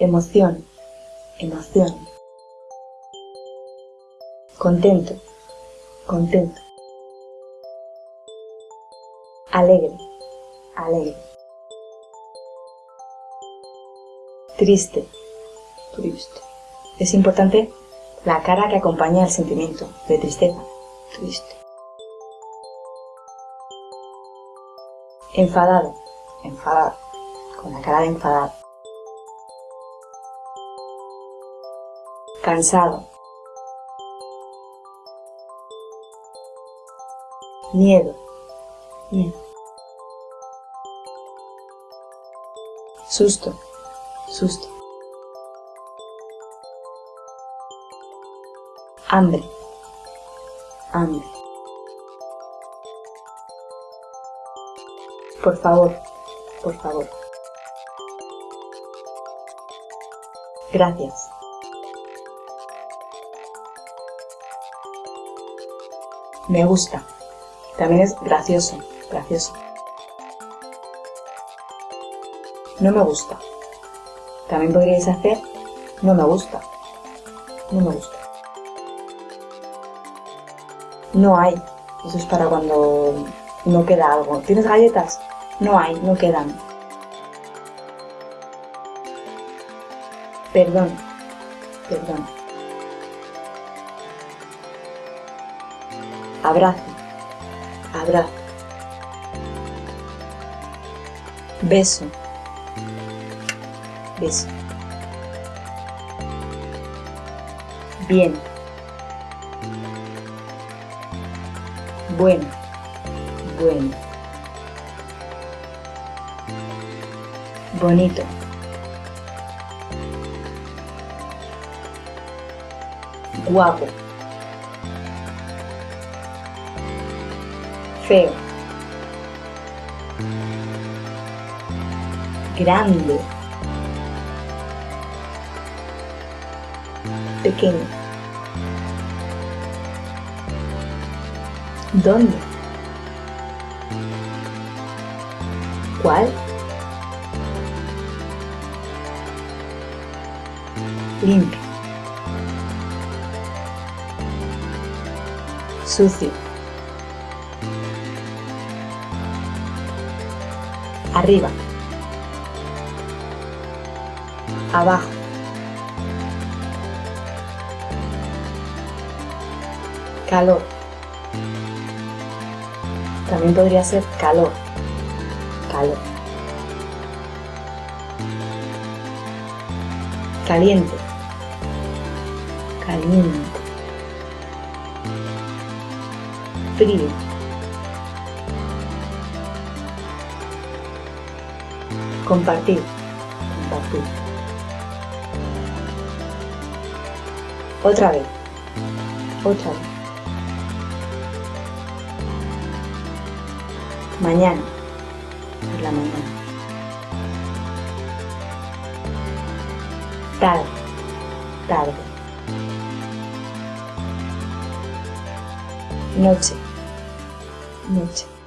emoción, emoción. Contento, contento. Alegre, alegre. Triste, triste. Es importante la cara que acompaña el sentimiento de tristeza, triste. Enfadado, enfadado, con la cara de enfadado. Cansado. Miedo, miedo. Susto, susto. Hambre, hambre. Por favor, por favor. Gracias. Me gusta. También es gracioso, gracioso. No me gusta. También podríais hacer no me gusta. No me gusta. No hay. Eso es para cuando no queda algo. ¿Tienes galletas? No hay, no quedan. Perdón, perdón. Abrazo, abrazo. Beso, beso. Bien. Bueno, bueno. Bonito. Guapo. Feo. Grande. Pequeño. ¿Dónde? ¿Cuál? Limpio. Sucio. Arriba. Abajo. Calor. También podría ser calor. Calor. Caliente. Caliente. Frío. Compartir. Compartir. Otra vez. Otra vez. Mañana. Por la mañana. Tarde. Tarde. Noche. Noche.